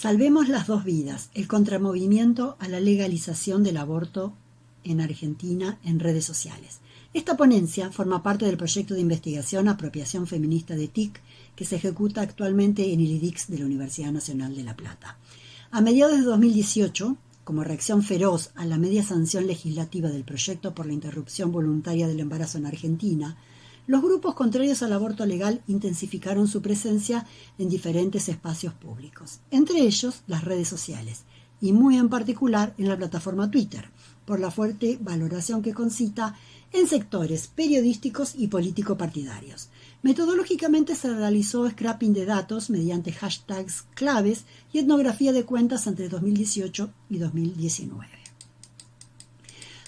Salvemos las dos vidas, el contramovimiento a la legalización del aborto en Argentina en redes sociales. Esta ponencia forma parte del proyecto de investigación Apropiación Feminista de TIC que se ejecuta actualmente en el IDIX de la Universidad Nacional de La Plata. A mediados de 2018, como reacción feroz a la media sanción legislativa del proyecto por la interrupción voluntaria del embarazo en Argentina, los grupos contrarios al aborto legal intensificaron su presencia en diferentes espacios públicos, entre ellos las redes sociales, y muy en particular en la plataforma Twitter, por la fuerte valoración que concita en sectores periodísticos y político-partidarios. Metodológicamente se realizó scrapping de datos mediante hashtags claves y etnografía de cuentas entre 2018 y 2019.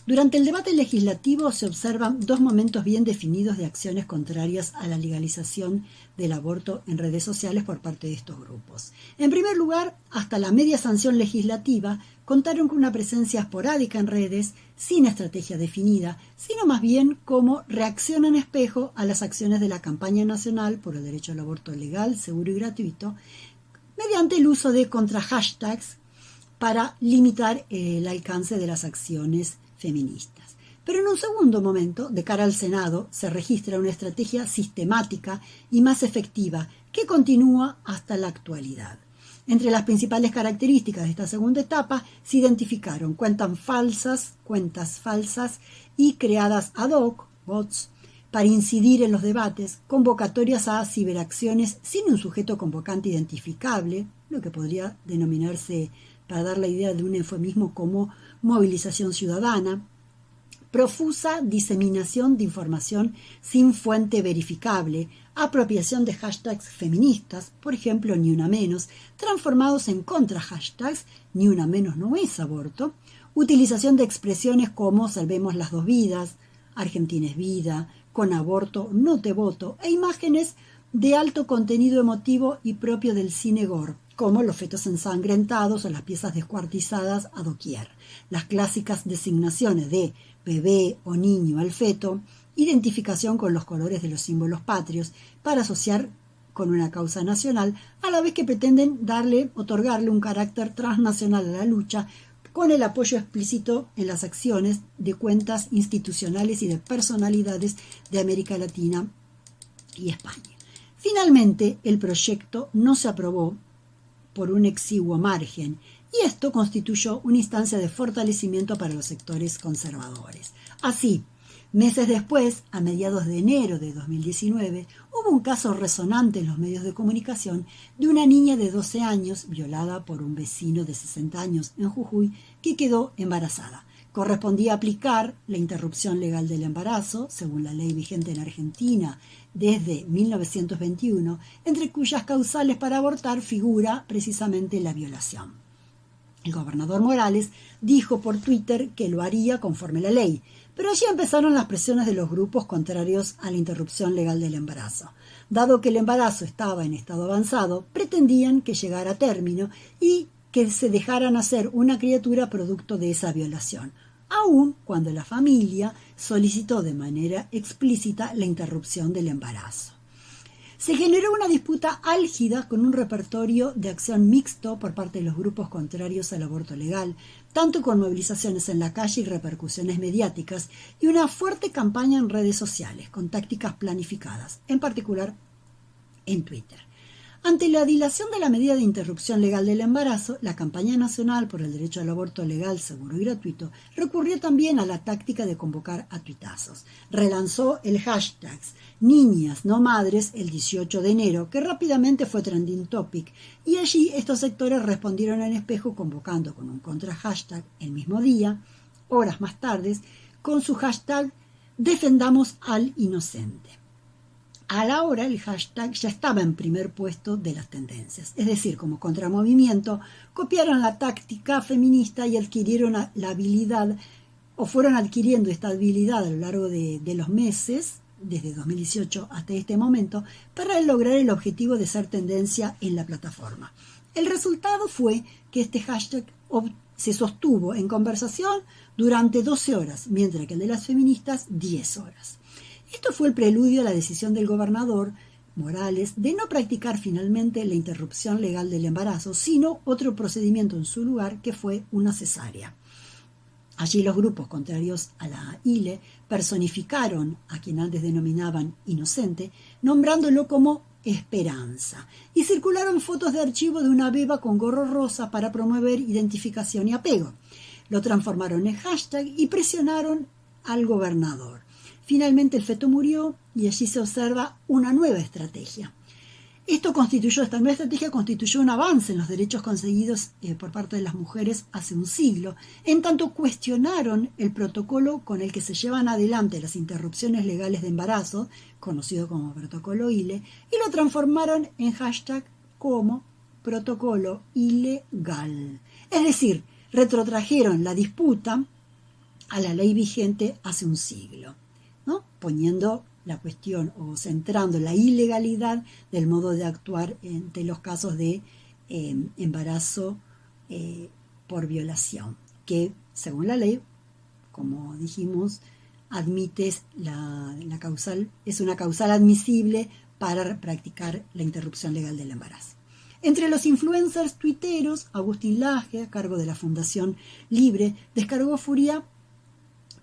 Durante el debate legislativo se observan dos momentos bien definidos de acciones contrarias a la legalización del aborto en redes sociales por parte de estos grupos. En primer lugar, hasta la media sanción legislativa contaron con una presencia esporádica en redes, sin estrategia definida, sino más bien como reacción en espejo a las acciones de la campaña nacional por el derecho al aborto legal, seguro y gratuito, mediante el uso de contra-hashtags para limitar el alcance de las acciones feministas. Pero en un segundo momento, de cara al Senado, se registra una estrategia sistemática y más efectiva que continúa hasta la actualidad. Entre las principales características de esta segunda etapa se identificaron cuentas falsas, cuentas falsas y creadas ad hoc, bots, para incidir en los debates, convocatorias a ciberacciones sin un sujeto convocante identificable, lo que podría denominarse, para dar la idea de un eufemismo como movilización ciudadana, profusa diseminación de información sin fuente verificable, apropiación de hashtags feministas, por ejemplo, ni una menos, transformados en contra hashtags, ni una menos no es aborto, utilización de expresiones como salvemos las dos vidas, Argentina es vida, con aborto no te voto, e imágenes de alto contenido emotivo y propio del cine gore, como los fetos ensangrentados o las piezas descuartizadas a doquier, las clásicas designaciones de bebé o niño al feto, identificación con los colores de los símbolos patrios para asociar con una causa nacional, a la vez que pretenden darle, otorgarle un carácter transnacional a la lucha con el apoyo explícito en las acciones de cuentas institucionales y de personalidades de América Latina y España. Finalmente, el proyecto no se aprobó por un exiguo margen, y esto constituyó una instancia de fortalecimiento para los sectores conservadores. Así, meses después, a mediados de enero de 2019, hubo un caso resonante en los medios de comunicación de una niña de 12 años violada por un vecino de 60 años en Jujuy que quedó embarazada. Correspondía aplicar la interrupción legal del embarazo, según la ley vigente en Argentina desde 1921, entre cuyas causales para abortar figura precisamente la violación. El gobernador Morales dijo por Twitter que lo haría conforme la ley, pero allí empezaron las presiones de los grupos contrarios a la interrupción legal del embarazo. Dado que el embarazo estaba en estado avanzado, pretendían que llegara a término y que se dejara nacer una criatura producto de esa violación, aun cuando la familia solicitó de manera explícita la interrupción del embarazo. Se generó una disputa álgida con un repertorio de acción mixto por parte de los grupos contrarios al aborto legal, tanto con movilizaciones en la calle y repercusiones mediáticas, y una fuerte campaña en redes sociales, con tácticas planificadas, en particular en Twitter. Ante la dilación de la medida de interrupción legal del embarazo, la campaña nacional por el derecho al aborto legal, seguro y gratuito recurrió también a la táctica de convocar a tuitazos. Relanzó el hashtag Niñas no Madres el 18 de enero, que rápidamente fue trending topic, y allí estos sectores respondieron en espejo convocando con un contra hashtag el mismo día, horas más tarde, con su hashtag Defendamos al Inocente a la hora el hashtag ya estaba en primer puesto de las tendencias. Es decir, como contramovimiento, copiaron la táctica feminista y adquirieron la habilidad, o fueron adquiriendo esta habilidad a lo largo de, de los meses, desde 2018 hasta este momento, para lograr el objetivo de ser tendencia en la plataforma. El resultado fue que este hashtag se sostuvo en conversación durante 12 horas, mientras que el de las feministas 10 horas. Esto fue el preludio a la decisión del gobernador morales de no practicar finalmente la interrupción legal del embarazo, sino otro procedimiento en su lugar que fue una cesárea. Allí los grupos contrarios a la ILE personificaron a quien antes denominaban inocente, nombrándolo como esperanza, y circularon fotos de archivo de una beba con gorro rosa para promover identificación y apego. Lo transformaron en hashtag y presionaron al gobernador. Finalmente el feto murió y allí se observa una nueva estrategia. Esto constituyó, esta nueva estrategia constituyó un avance en los derechos conseguidos eh, por parte de las mujeres hace un siglo, en tanto cuestionaron el protocolo con el que se llevan adelante las interrupciones legales de embarazo, conocido como protocolo ILE, y lo transformaron en hashtag como protocolo ilegal. Es decir, retrotrajeron la disputa a la ley vigente hace un siglo, poniendo la cuestión o centrando la ilegalidad del modo de actuar entre los casos de em, embarazo eh, por violación, que según la ley, como dijimos, admite la causal, es una causal admisible para practicar la interrupción legal del embarazo. Entre los influencers tuiteros, Agustín Laje, a cargo de la Fundación Libre, descargó furia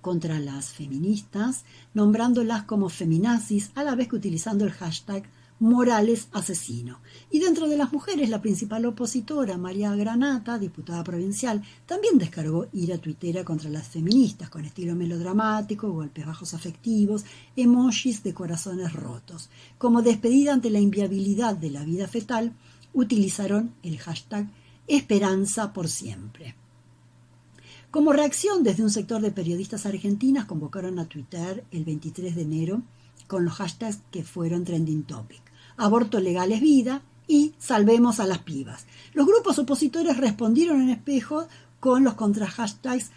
contra las feministas, nombrándolas como feminazis, a la vez que utilizando el hashtag Morales asesino. Y dentro de las mujeres, la principal opositora, María Granata, diputada provincial, también descargó ira tuitera contra las feministas, con estilo melodramático, golpes bajos afectivos, emojis de corazones rotos. Como despedida ante la inviabilidad de la vida fetal, utilizaron el hashtag Esperanza por siempre. Como reacción, desde un sector de periodistas argentinas convocaron a Twitter el 23 de enero con los hashtags que fueron trending topic. Aborto legal es vida y salvemos a las pibas. Los grupos opositores respondieron en espejo con los contra hashtags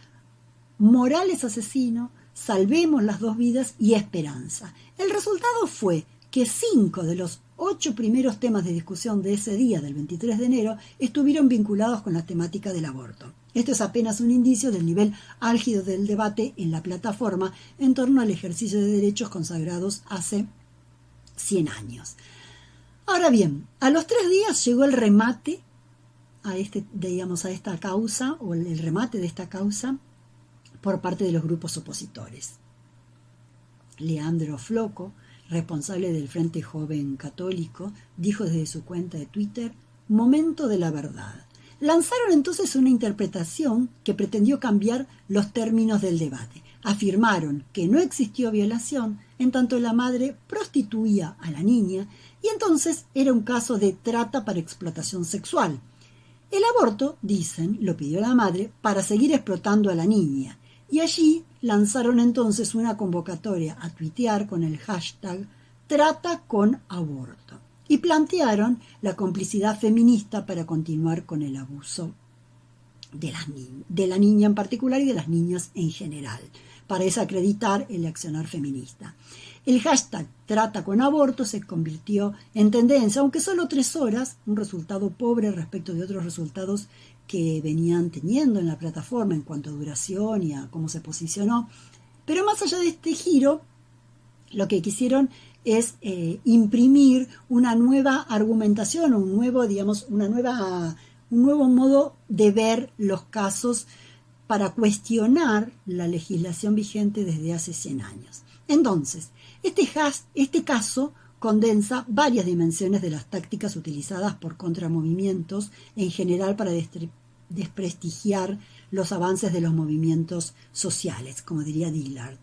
Morales asesino, salvemos las dos vidas y esperanza. El resultado fue que cinco de los ocho primeros temas de discusión de ese día, del 23 de enero, estuvieron vinculados con la temática del aborto. Esto es apenas un indicio del nivel álgido del debate en la plataforma en torno al ejercicio de derechos consagrados hace 100 años. Ahora bien, a los tres días llegó el remate a, este, digamos, a esta causa, o el remate de esta causa, por parte de los grupos opositores. Leandro Floco, responsable del Frente Joven Católico, dijo desde su cuenta de Twitter, Momento de la verdad. Lanzaron entonces una interpretación que pretendió cambiar los términos del debate. Afirmaron que no existió violación en tanto la madre prostituía a la niña y entonces era un caso de trata para explotación sexual. El aborto, dicen, lo pidió la madre para seguir explotando a la niña y allí lanzaron entonces una convocatoria a tuitear con el hashtag Trata con aborto y plantearon la complicidad feminista para continuar con el abuso de, la niña en particular y de las niñas en general, para desacreditar el accionar feminista. El hashtag trata con aborto se convirtió en tendencia, aunque solo tres horas, un resultado pobre respecto de otros resultados que venían teniendo en la plataforma en cuanto a duración y a cómo se posicionó. Pero más allá de este giro, lo que quisieron es eh, imprimir una nueva argumentación, un nuevo, digamos, una nueva, un nuevo modo de ver los casos para cuestionar la legislación vigente desde hace 100 años. Entonces, este, este caso condensa varias dimensiones de las tácticas utilizadas por contramovimientos en general para desprestigiar los avances de los movimientos sociales, como diría Dillard.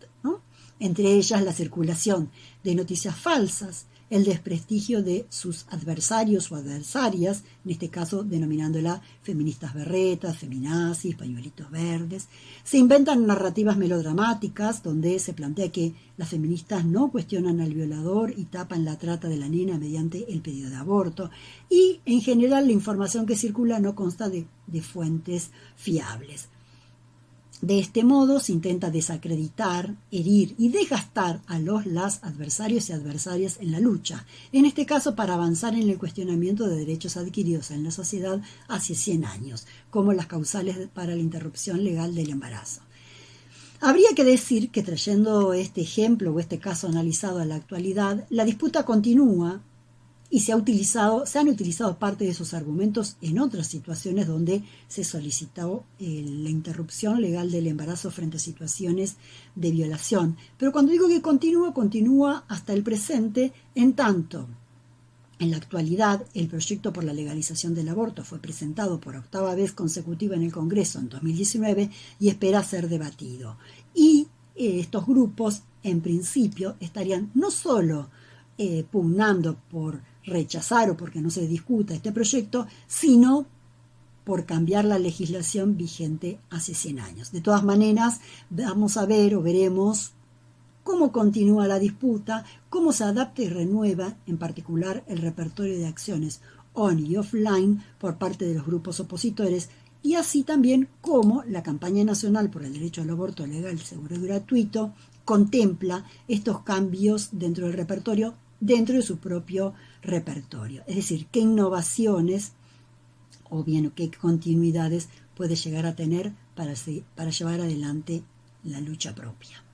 Entre ellas la circulación de noticias falsas, el desprestigio de sus adversarios o adversarias, en este caso denominándola feministas berretas, feminazis, pañuelitos verdes. Se inventan narrativas melodramáticas donde se plantea que las feministas no cuestionan al violador y tapan la trata de la nena mediante el pedido de aborto. Y en general la información que circula no consta de, de fuentes fiables. De este modo se intenta desacreditar, herir y desgastar a los las adversarios y adversarias en la lucha, en este caso para avanzar en el cuestionamiento de derechos adquiridos en la sociedad hace 100 años, como las causales para la interrupción legal del embarazo. Habría que decir que trayendo este ejemplo o este caso analizado a la actualidad, la disputa continúa y se, ha utilizado, se han utilizado parte de esos argumentos en otras situaciones donde se solicitó eh, la interrupción legal del embarazo frente a situaciones de violación. Pero cuando digo que continúa, continúa hasta el presente, en tanto en la actualidad, el proyecto por la legalización del aborto fue presentado por octava vez consecutiva en el Congreso en 2019 y espera ser debatido. Y eh, estos grupos, en principio, estarían no solo eh, pugnando por rechazar o porque no se discuta este proyecto, sino por cambiar la legislación vigente hace 100 años. De todas maneras, vamos a ver o veremos cómo continúa la disputa, cómo se adapta y renueva, en particular, el repertorio de acciones on y offline por parte de los grupos opositores, y así también cómo la campaña nacional por el derecho al aborto legal, seguro y gratuito contempla estos cambios dentro del repertorio dentro de su propio repertorio. Es decir, qué innovaciones o bien qué continuidades puede llegar a tener para, para llevar adelante la lucha propia.